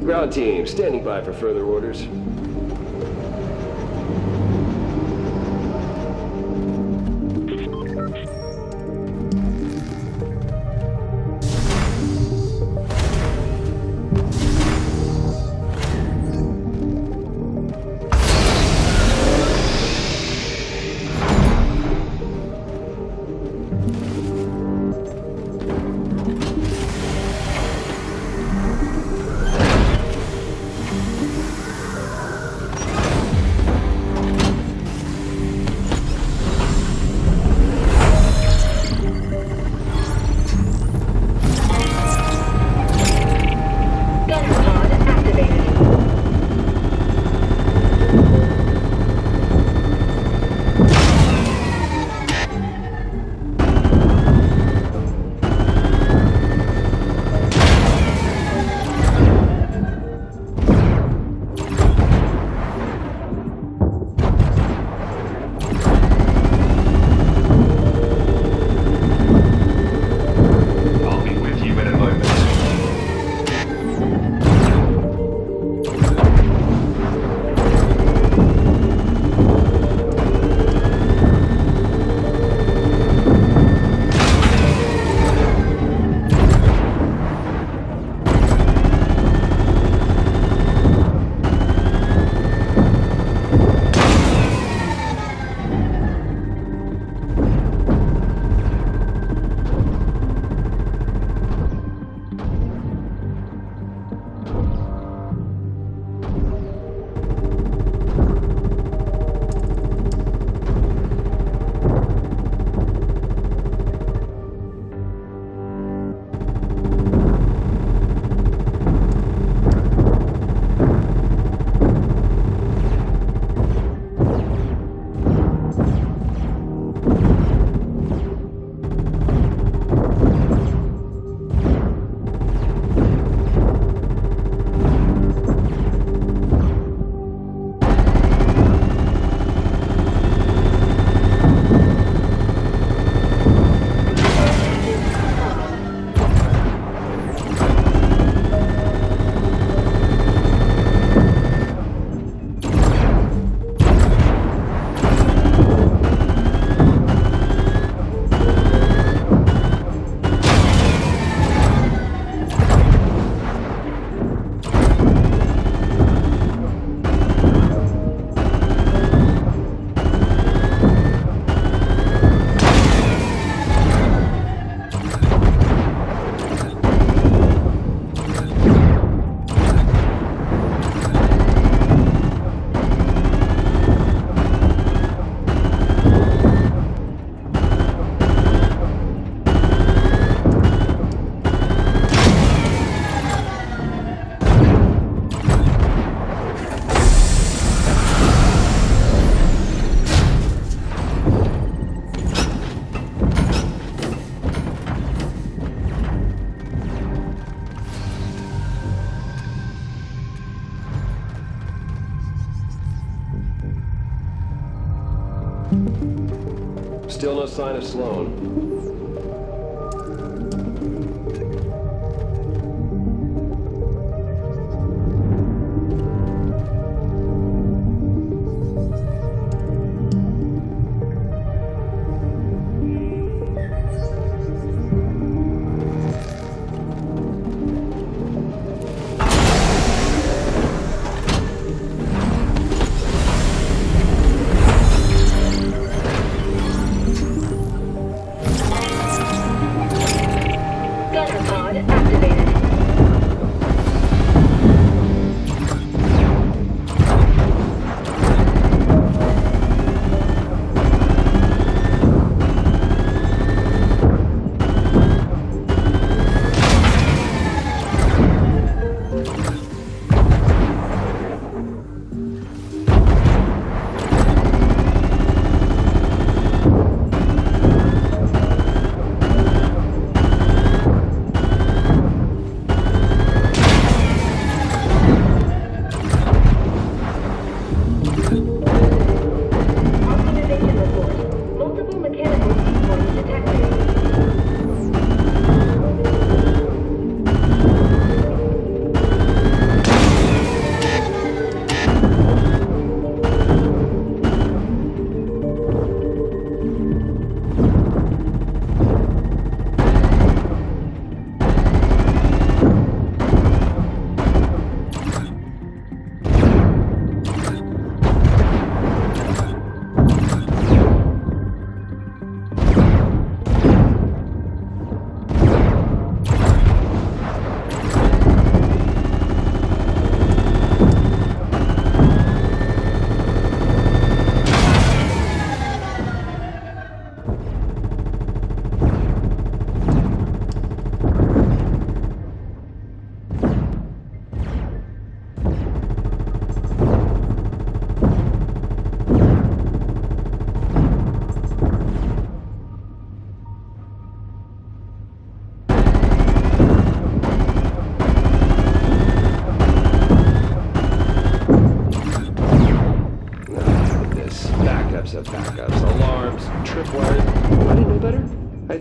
Ground team, standing by for further orders. Still no sign of Sloan.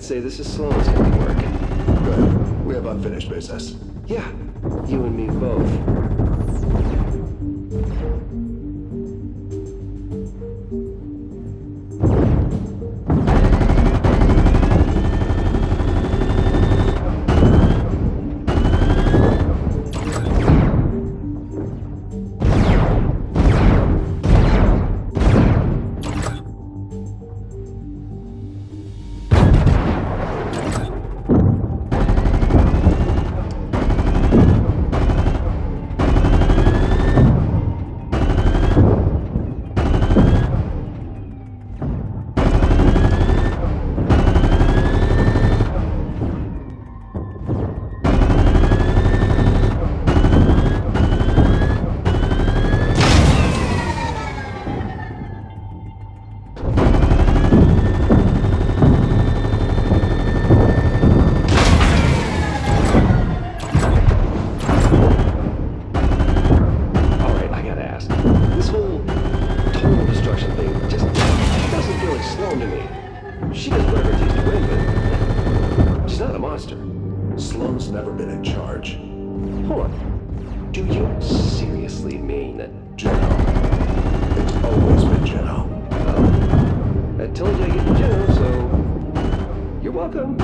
Say this is Sloan's handiwork. Good. We have unfinished business. Yeah, you and me both. Thing just doesn't feel like Sloan to me. She does whatever it takes to win, but she's not a monster. Sloan's never been in charge. Hold on. Do you seriously mean that Geno. It's always been Geno. I told you I get the Geno, so you're welcome.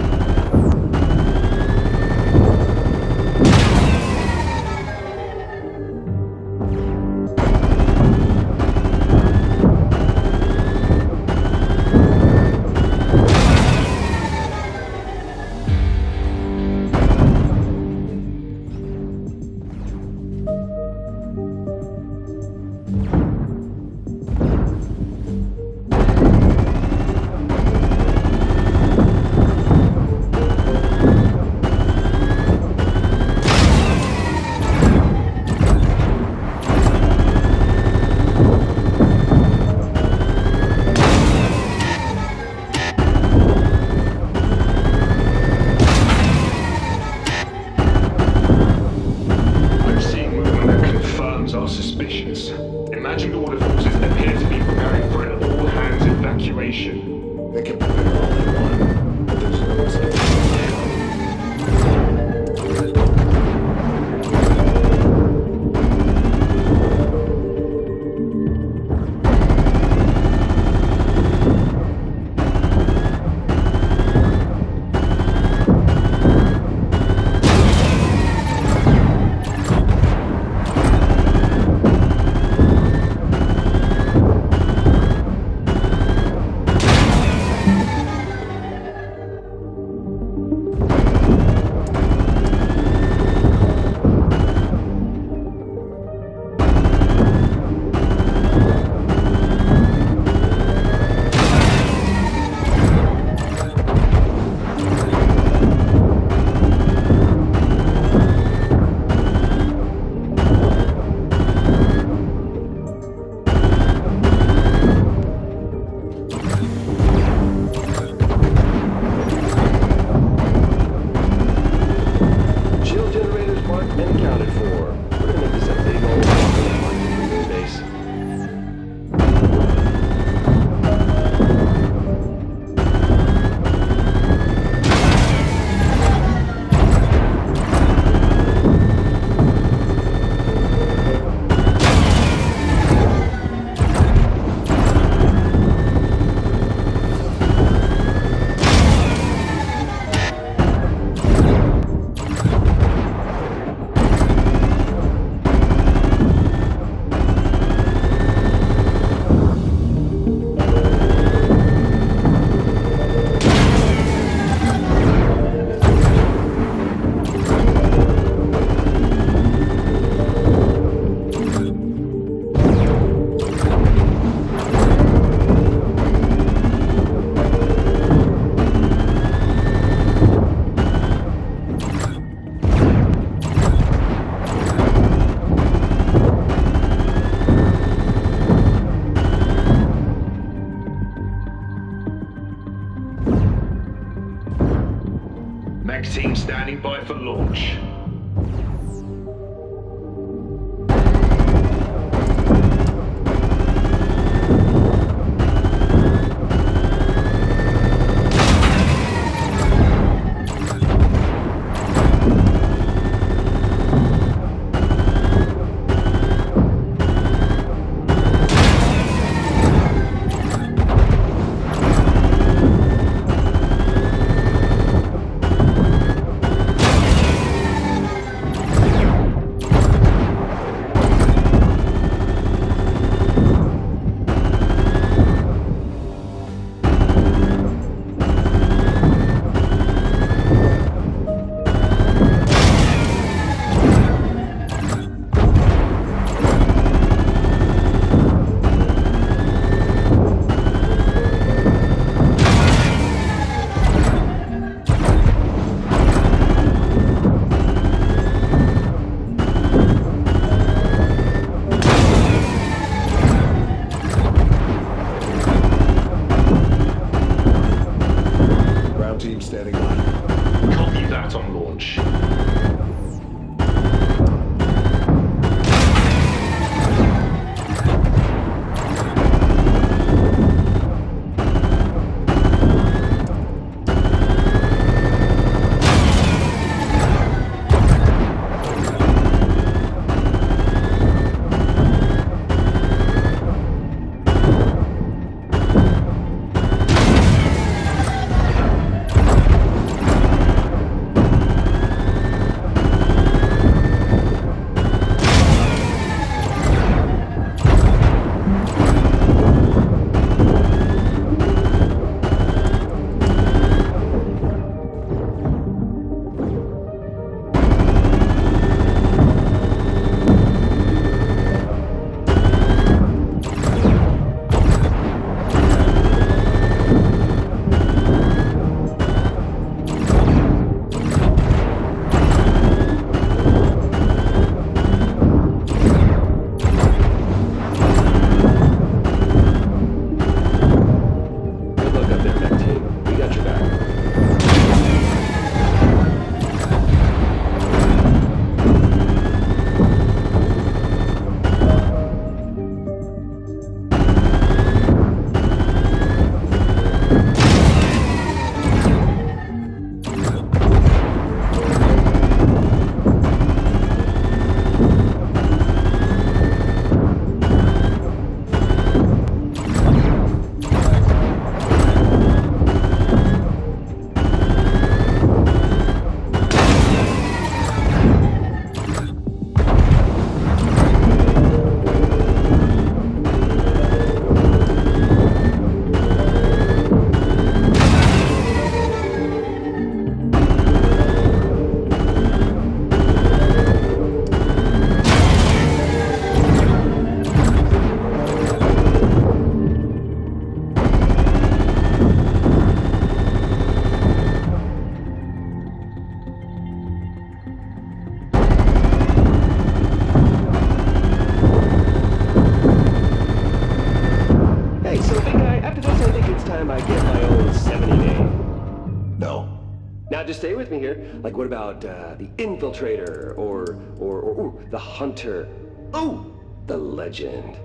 Me here. Like what about uh, the infiltrator or or, or ooh, the hunter? Ooh, the legend.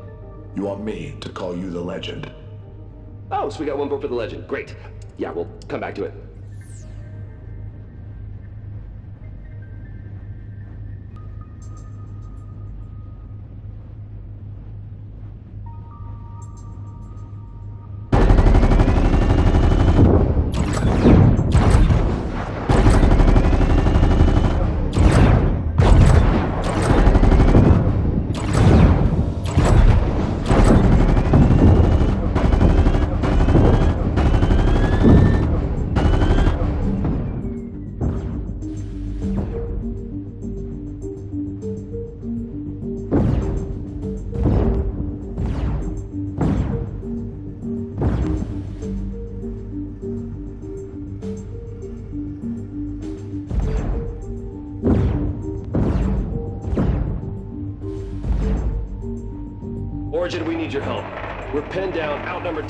You want me to call you the legend? Oh, so we got one vote for the legend. Great. Yeah, we'll come back to it.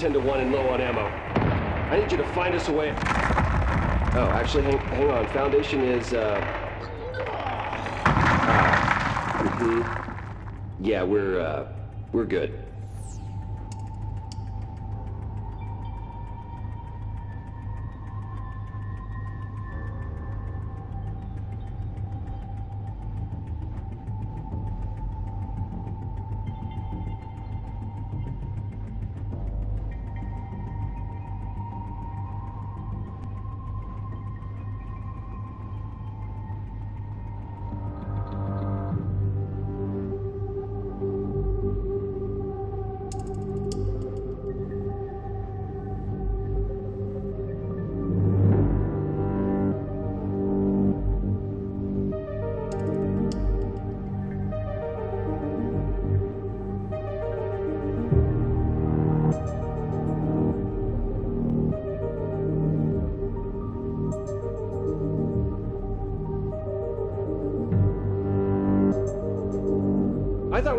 10 to 1 and low on ammo. I need you to find us a way. Oh, actually, hang, hang on. Foundation is, uh. Ah. hmm Yeah, we're, uh. We're good.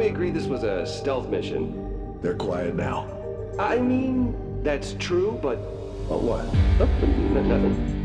We agreed this was a stealth mission. They're quiet now. I mean, that's true, but. But what? Oh, nothing.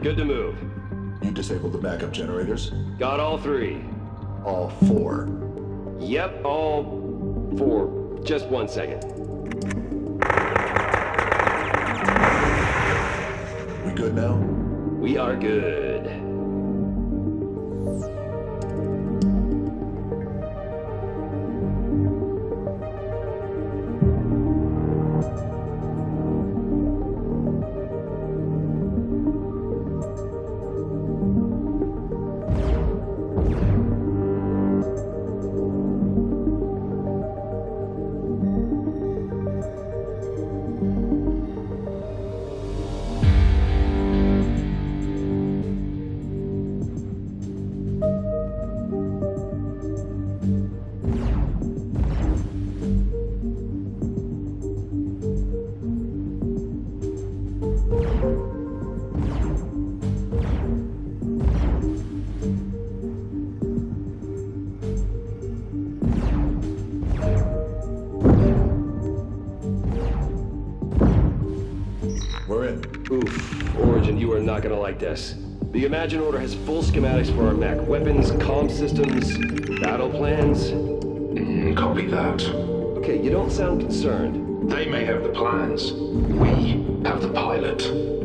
Good to move. You disabled the backup generators? Got all three. All four. Yep, all four. Just one second. We good now? We are good. The Imagined Order has full schematics for our mech. Weapons, comm systems, battle plans. Mm, copy that. Okay, you don't sound concerned. They may have the plans. We have the pilot.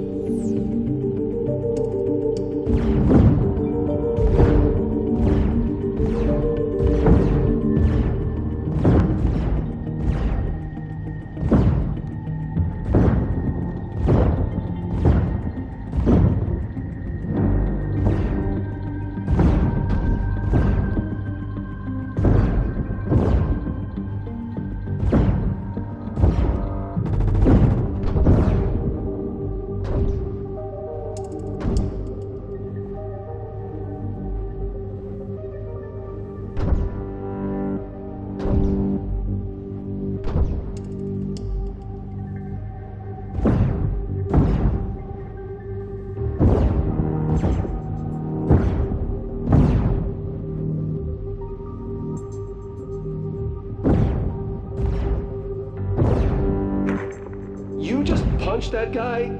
Punched that guy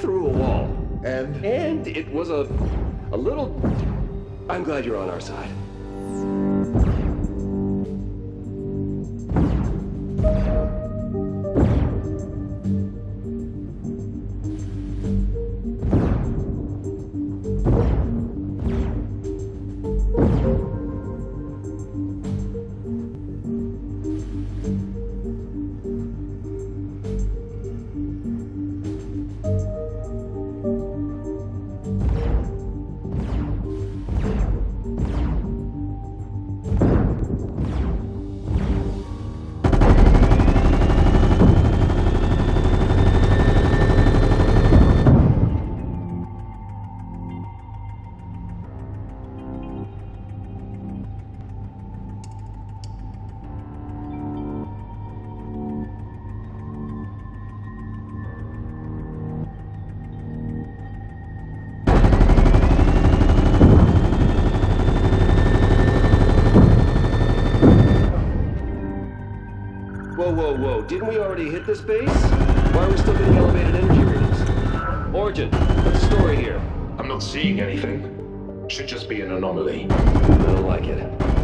through a wall. And And it was a. a little. I'm glad you're on our side. Didn't we already hit this base? Why are we still getting elevated energy readings? Origin, what's the story here? I'm not seeing anything. Should just be an anomaly. I don't like it.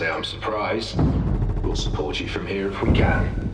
Say I'm surprised. We'll support you from here if we can.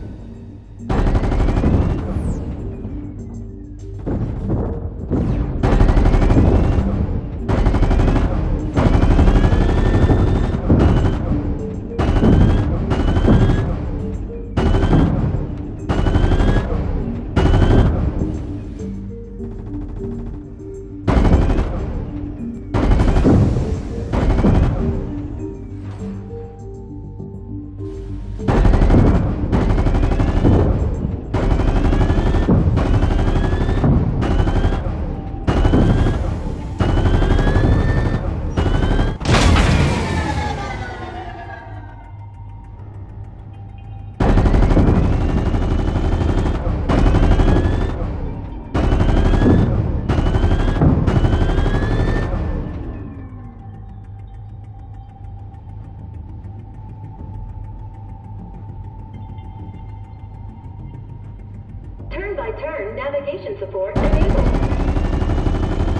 Navigation support enabled.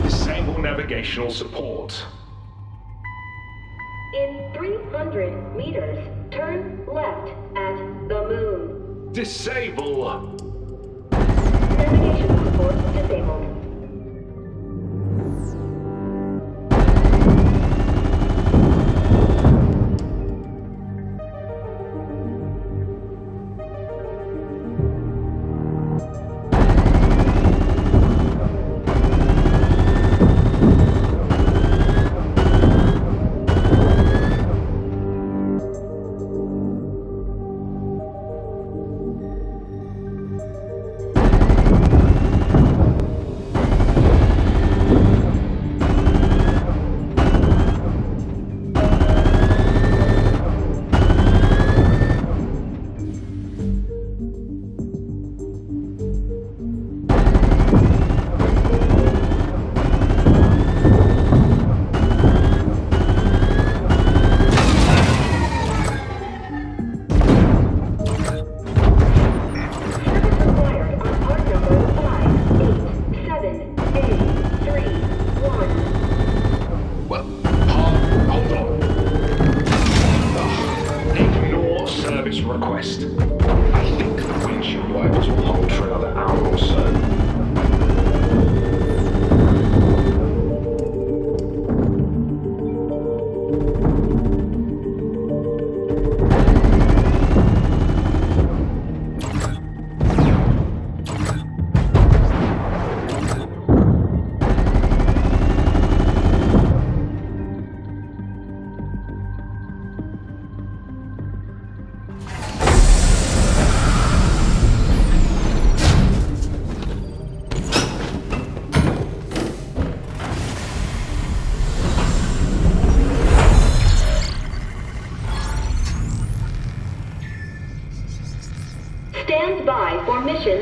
Disable navigational support. In 300 meters, turn left at the moon. Disable. Navigation support disabled.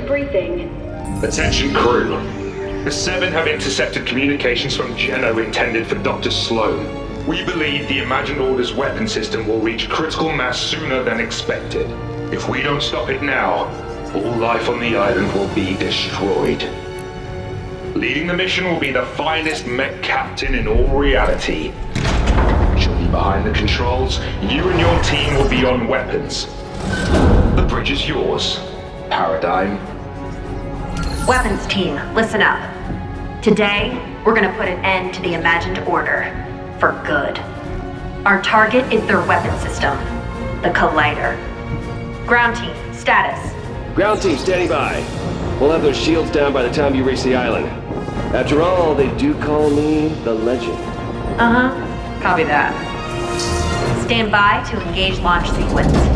Briefing. Attention crew. The Seven have intercepted communications from Geno intended for Dr. Sloan. We believe the Imagined Order's weapon system will reach critical mass sooner than expected. If we don't stop it now, all life on the island will be destroyed. Leading the mission will be the finest mech captain in all reality. She'll be behind the controls. You and your team will be on weapons. The bridge is yours, Paradigm. Weapons team, listen up. Today, we're gonna put an end to the imagined order. For good. Our target is their weapon system, the Collider. Ground team, status. Ground team, standing by. We'll have those shields down by the time you reach the island. After all, they do call me the legend. Uh huh. Copy that. Stand by to engage launch sequence.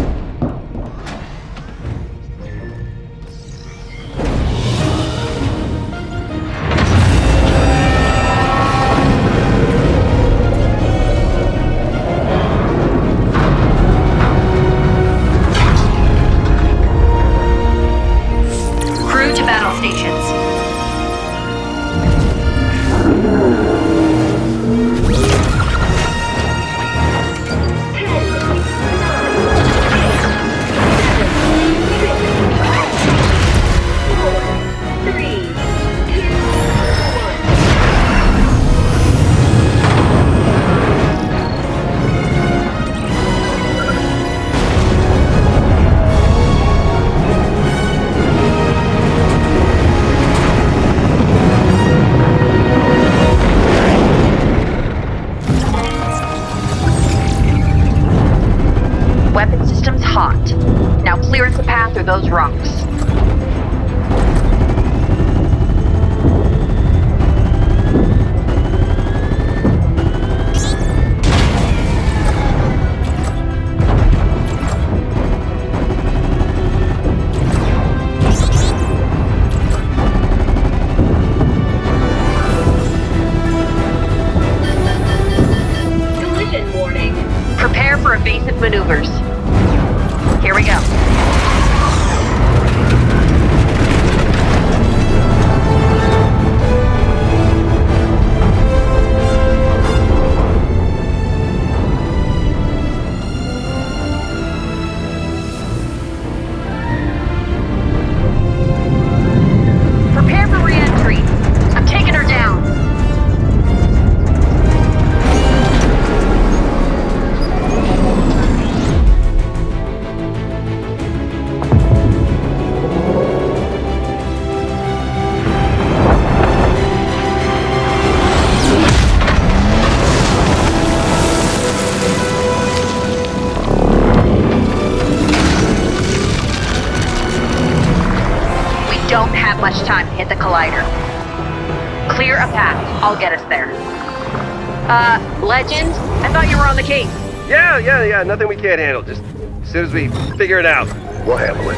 Uh, Legend? I thought you were on the case. Yeah, yeah, yeah. Nothing we can't handle. Just as soon as we figure it out, we'll handle it.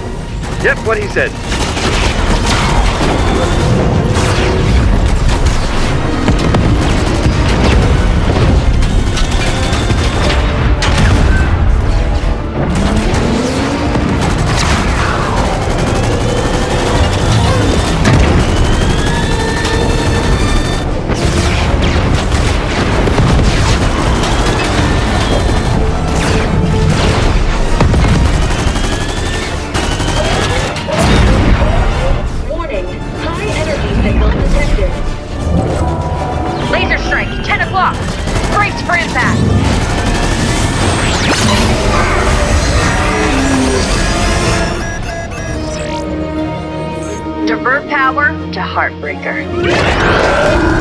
Yep, what he said. To Heartbreaker.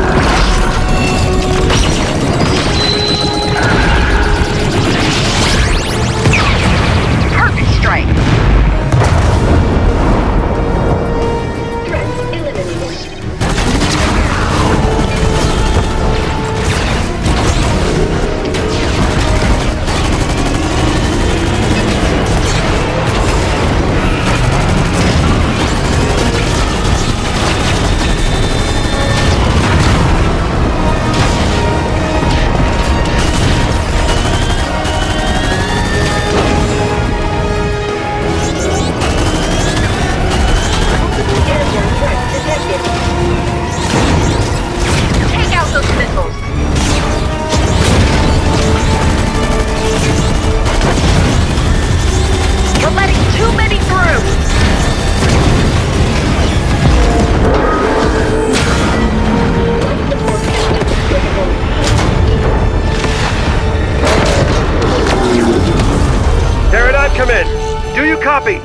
Do you copy?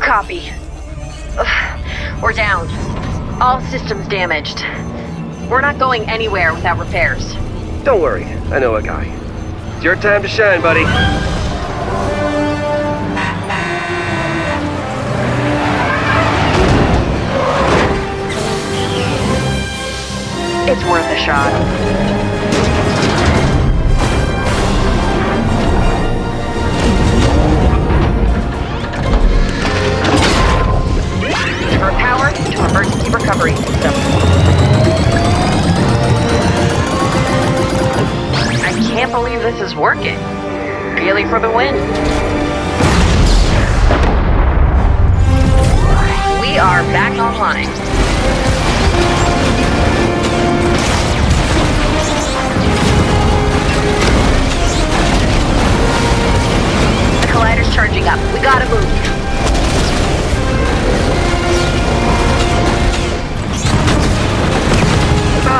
Copy. Ugh, We're down. All systems damaged. We're not going anywhere without repairs. Don't worry, I know a guy. It's your time to shine, buddy. It's worth a shot. To emergency recovery system. I can't believe this is working. Really for the win. We are back online. The collider's charging up. We gotta move.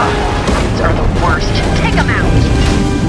Ugh, these are the worst. Take them out.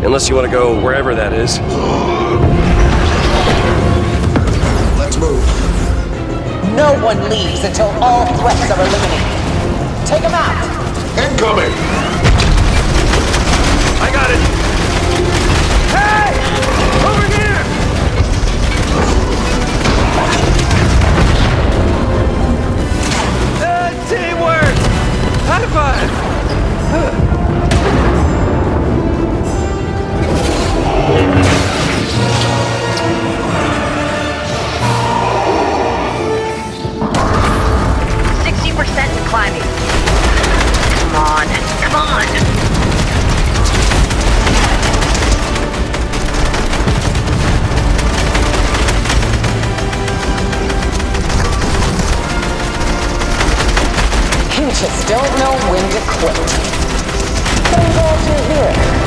Unless you want to go wherever that is. Let's move. No one leaves until all threats are eliminated. Take them out. Incoming! I got it! Hey! Over here! Uh, teamwork! High five! Sixty just don't know when to quit. I'm glad you're here.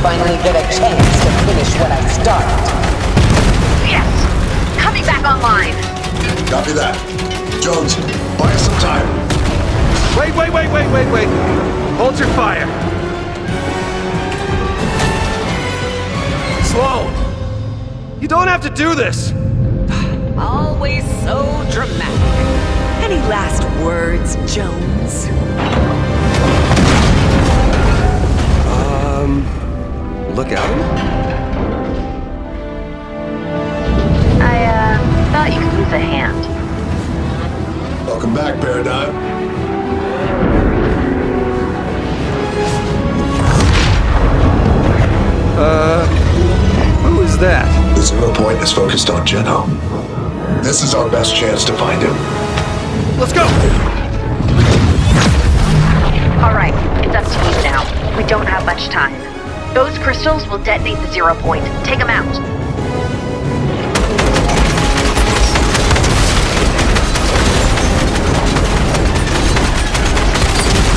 I finally get a chance to finish what I started. Yes, coming back online. Copy that. Jones, buy us some time. Wait, wait, wait, wait, wait, wait! Hold your fire! Slone! You don't have to do this! Always so dramatic. Any last words, Jones? Look out? I, uh, thought you could use a hand. Welcome back, Paradigm. Uh. Who is that? The zero point is focused on Geno. This is our best chance to find him. Let's go! All right, it's up to you now. We don't have much time. Those crystals will detonate the zero point. Take them out.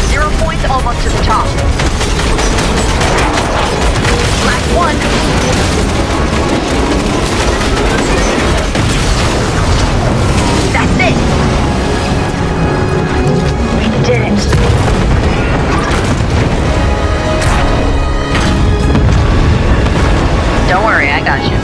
Zero point's almost to the top. Black one. That's it. We did it. Don't worry, I got you.